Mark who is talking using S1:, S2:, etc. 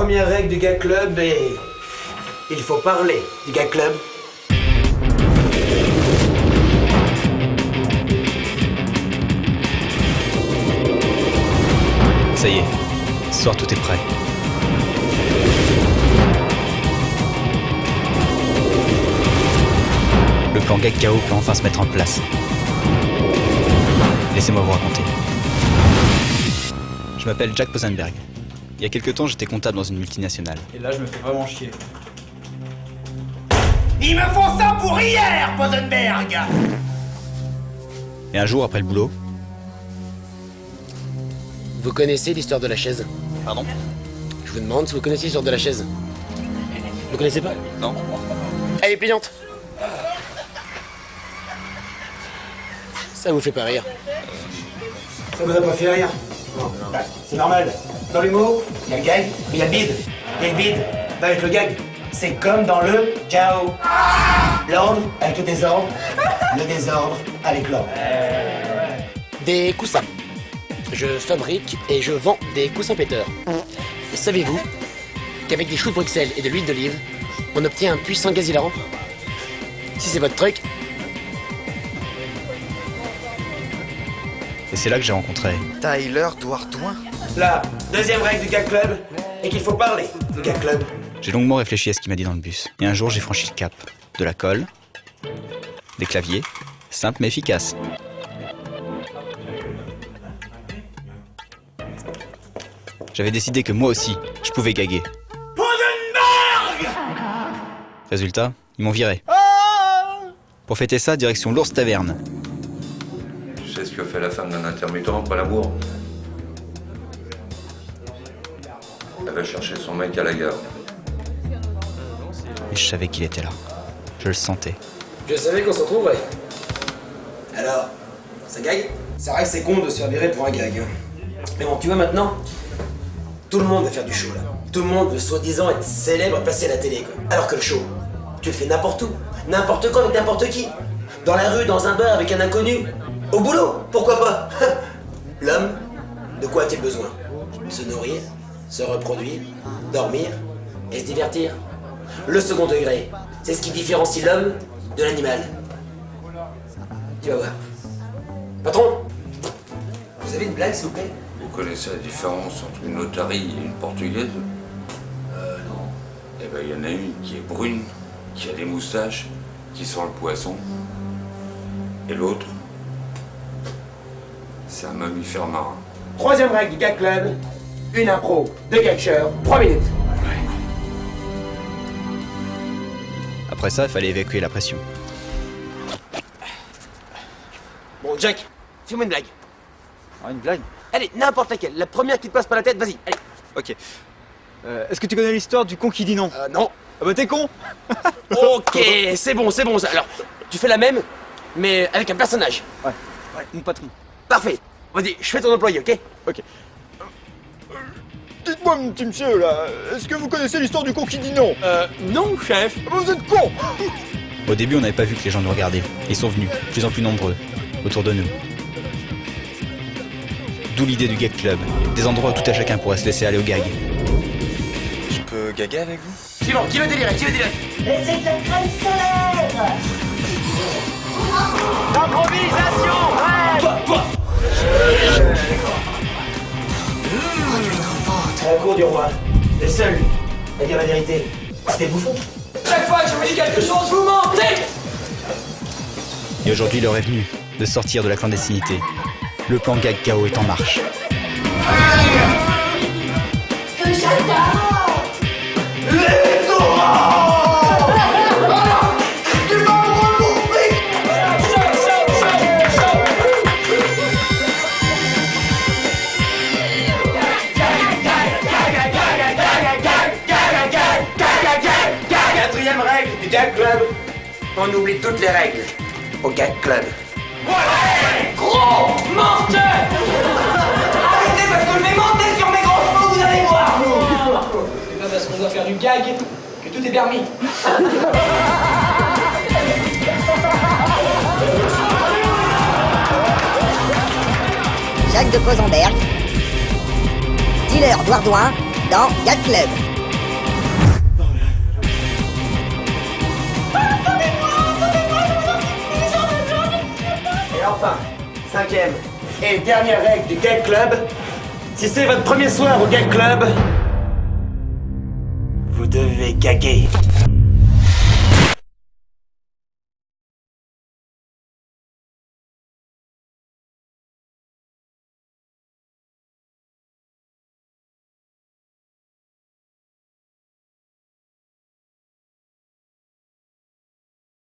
S1: première règle du gag club est... Il faut parler du gag club.
S2: Ça y est, ce soir tout est prêt. Le plan gag KO peut enfin se mettre en place. Laissez-moi vous raconter. Je m'appelle Jack Posenberg. Il y a quelques temps, j'étais comptable dans une multinationale.
S3: Et là, je me fais vraiment chier.
S4: Ils me font ça pour hier, Posenberg
S2: Et un jour, après le boulot,
S5: Vous connaissez l'histoire de la chaise?
S2: Pardon?
S5: Je vous demande si vous connaissez l'histoire de la chaise. Vous connaissez pas?
S2: Non
S5: Elle est pliante Ça vous fait pas rire?
S1: Ça vous a pas fait rire? Bah, C'est normal. Dans l'humour, il y a le gag, mais il y a le bide. Et le bide, va avec le gag. C'est comme dans le ciao. L'ordre avec le désordre. Le désordre avec l'ordre.
S5: Des coussins. Je fabrique et je vends des coussins péteurs. Et savez-vous qu'avec des choux de Bruxelles et de l'huile d'olive, on obtient un puissant gaz hilarant? Si c'est votre truc,
S2: Et c'est là que j'ai rencontré.
S6: Tyler Douardouin
S1: La deuxième règle du gag club est qu'il faut parler du gag club.
S2: J'ai longuement réfléchi à ce qu'il m'a dit dans le bus. Et un jour, j'ai franchi le cap. De la colle, des claviers, simple mais efficace. J'avais décidé que moi aussi, je pouvais gaguer. Résultat, ils m'ont viré. Pour fêter ça, direction l'ours taverne.
S7: Tu sais ce que fait la femme d'un intermittent après l'amour? Elle va chercher son mec à la gare.
S2: Et je savais qu'il était là. Je le sentais.
S5: je savais qu'on s'en trouverait.
S1: Alors, ça gagne? C'est vrai que c'est con de se faire virer pour un gag. hein. Mais bon, tu vois maintenant, tout le monde veut faire du show là. Tout le monde veut soi-disant être célèbre et passer à la télé quoi. Alors que le show, tu le fais n'importe où, n'importe quand avec n'importe qui. Dans la rue, dans un bar avec un inconnu. Au boulot, pourquoi pas? L'homme, de quoi a-t-il besoin? Se nourrir, se reproduire, dormir et se divertir. Le second degré, c'est ce qui différencie l'homme de l'animal. Tu vas voir. Patron Vous avez une blague, s'il vous plaît?
S7: Vous connaissez la différence entre une otarie et une portugaise?
S1: Euh, non.
S7: Eh ben, il y en a une qui est brune, qui a des moustaches, qui sent le poisson. Et l'autre, c'est un mammifère marin.
S1: Troisième règle du Gag Club, une impro, deux gagsheurs, trois minutes.
S2: Après ça, il fallait évacuer la pression.
S1: Bon, Jack, fais-moi une blague.
S3: Ah, une blague?
S1: Allez, n'importe laquelle, la première qui te passe par la tête, vas-y, allez.
S3: Ok. Euh, Est-ce que tu connais l'histoire du con qui dit non?
S1: Euh, non.
S3: Ah bah t'es con
S1: Ok, c'est bon, c'est bon ça. Alors, tu fais la même, mais avec un personnage.
S3: Ouais. Ouais, mon patron.
S1: Parfait. Vas-y, je fais ton employé, ok?
S3: Ok. Dites-moi, mon petit monsieur, là, est-ce que vous connaissez l'histoire du con qui dit non
S1: Euh, non, chef.
S3: Ah bah vous êtes con
S2: Au début, on n'avait pas vu que les gens nous regardaient. Ils sont venus, de plus en plus nombreux, autour de nous. D'où l'idée du gag club. Des endroits où tout à chacun pourrait se laisser aller au gag.
S6: Je peux gaguer avec vous?
S1: Suivant, qui veut délirer, qui veut délirer?
S8: Mais c'est de la crème solaire
S1: du roi, le seul à dire la vérité, c'était bouffon. Chaque fois que je vous dis quelque chose, vous mentez
S2: Et aujourd'hui, l'heure est venue de sortir de la clandestinité. Le plan gag KO est en marche.
S8: Que j'adore
S1: Du Gag Club, on oublie toutes les règles au Gag Club.
S4: Gros menteur Arrêtez parce que je vais monter sur mes gros chevaux, vous allez voir C'est pas parce qu'on doit faire du gag que tout est permis.
S9: Jacques de Posenberg, dealer Douardouin dans Gag Club.
S1: Enfin, cinquième et dernière règle du Gag Club, si c'est votre premier soir au Gag Club, vous devez gaguer.